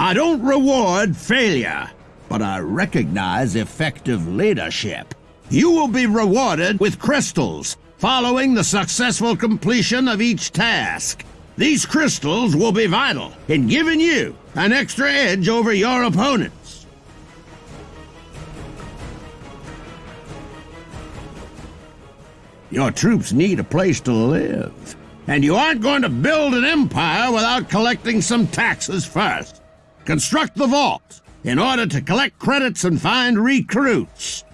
I don't reward failure, but I recognize effective leadership. You will be rewarded with crystals following the successful completion of each task. These crystals will be vital in giving you an extra edge over your opponents. Your troops need a place to live, and you aren't going to build an empire without collecting some taxes first. Construct the vault in order to collect credits and find recruits.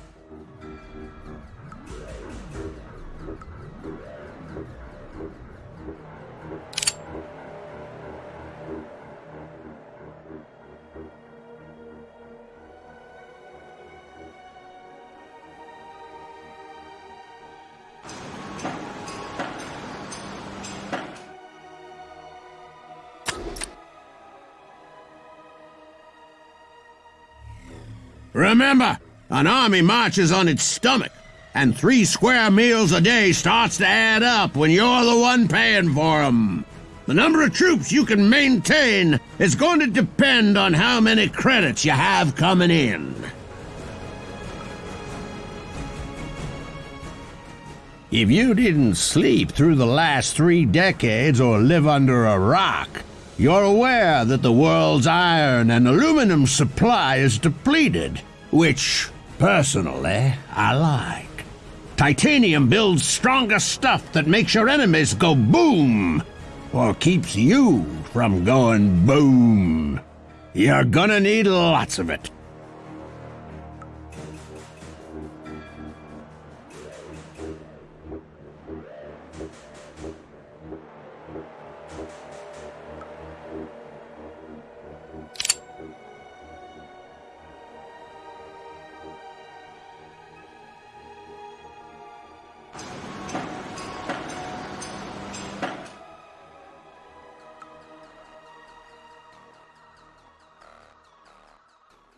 Remember, an army marches on its stomach, and three square meals a day starts to add up when you're the one paying for 'em. The number of troops you can maintain is going to depend on how many credits you have coming in. If you didn't sleep through the last three decades or live under a rock, you're aware that the world's iron and aluminum supply is depleted, which, personally, I like. Titanium builds stronger stuff that makes your enemies go boom, or keeps you from going boom. You're gonna need lots of it.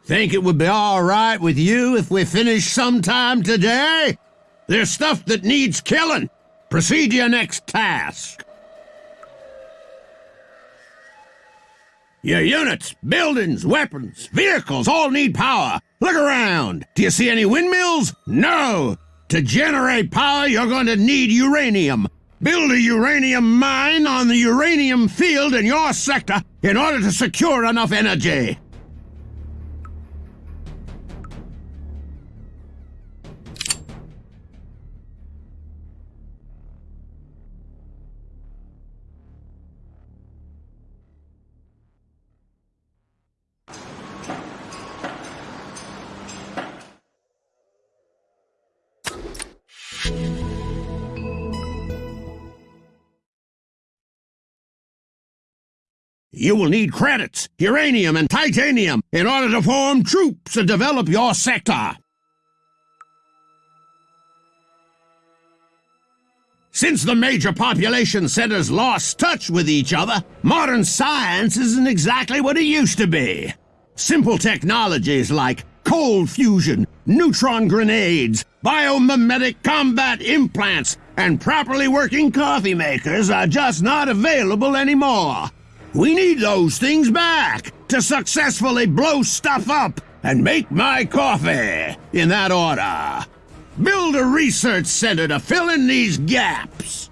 Think it would be all right with you if we finish sometime today? There's stuff that needs killing. Proceed to your next task. Your units, buildings, weapons, vehicles all need power. Look around. Do you see any windmills? No. To generate power, you're going to need uranium. Build a uranium mine on the uranium field in your sector in order to secure enough energy. You will need credits, uranium, and titanium in order to form troops and develop your sector. Since the major population centers lost touch with each other, modern science isn't exactly what it used to be. Simple technologies like cold fusion, neutron grenades, biomimetic combat implants, and properly working coffee makers are just not available anymore. We need those things back to successfully blow stuff up and make my coffee in that order. Build a research center to fill in these gaps.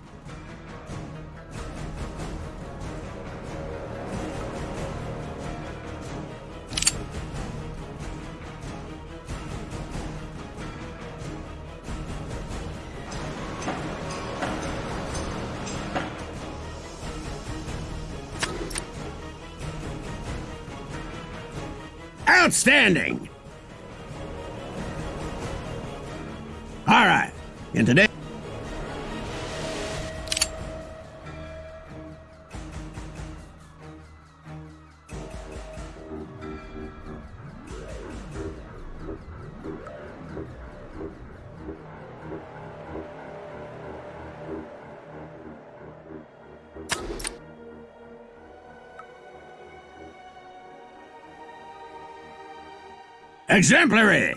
Outstanding! All right, in today... Exemplary!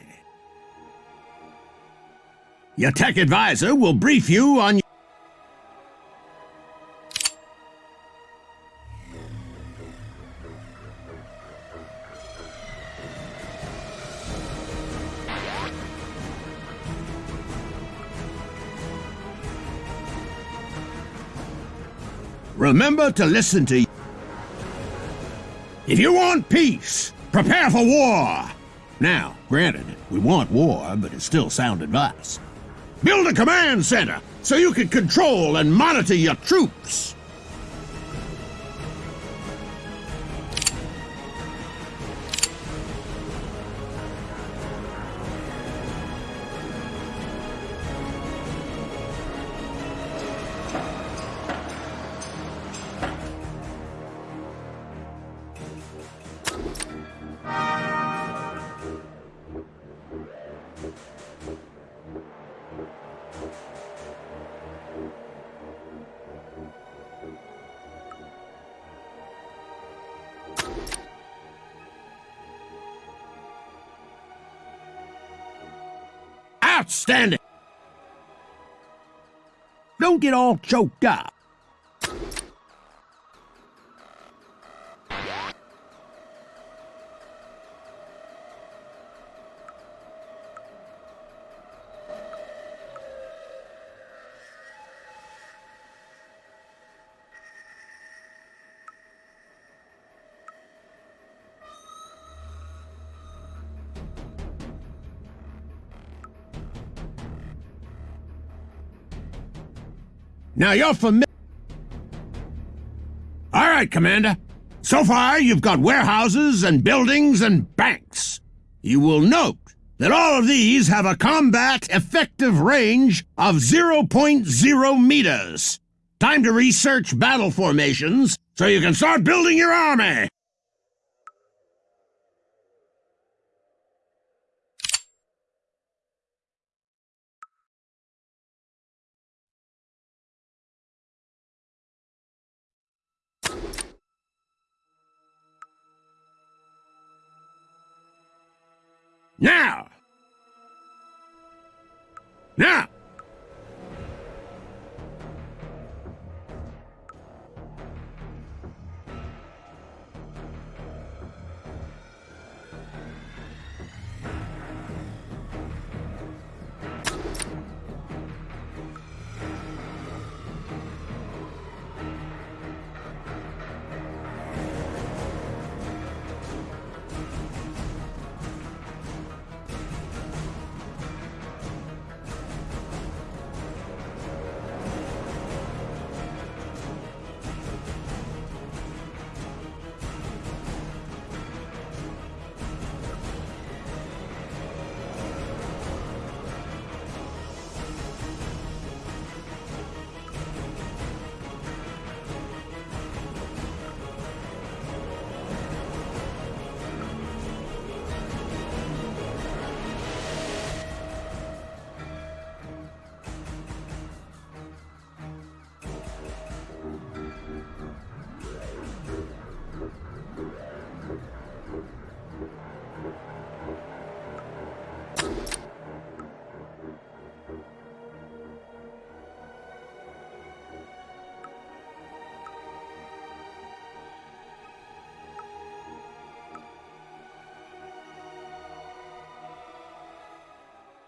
Your tech advisor will brief you on Remember to listen to If you want peace, prepare for war! Now, granted, we want war, but it's still sound advice. Build a command center so you can control and monitor your troops. Outstanding! Don't get all choked up. Now you're familiar. All right, Commander. So far, you've got warehouses and buildings and banks. You will note that all of these have a combat effective range of 0.0 meters. Time to research battle formations so you can start building your army. Now!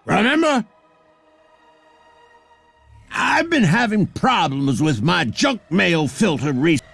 Remember? I've been having problems with my junk mail filter recently.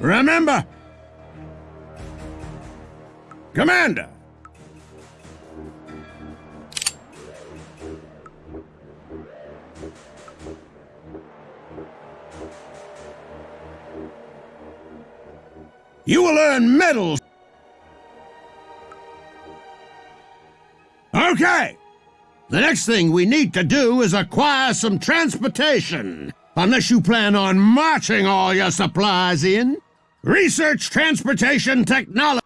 Remember! Commander! You will earn medals! Okay! The next thing we need to do is acquire some transportation. Unless you plan on marching all your supplies in. Research transportation technology.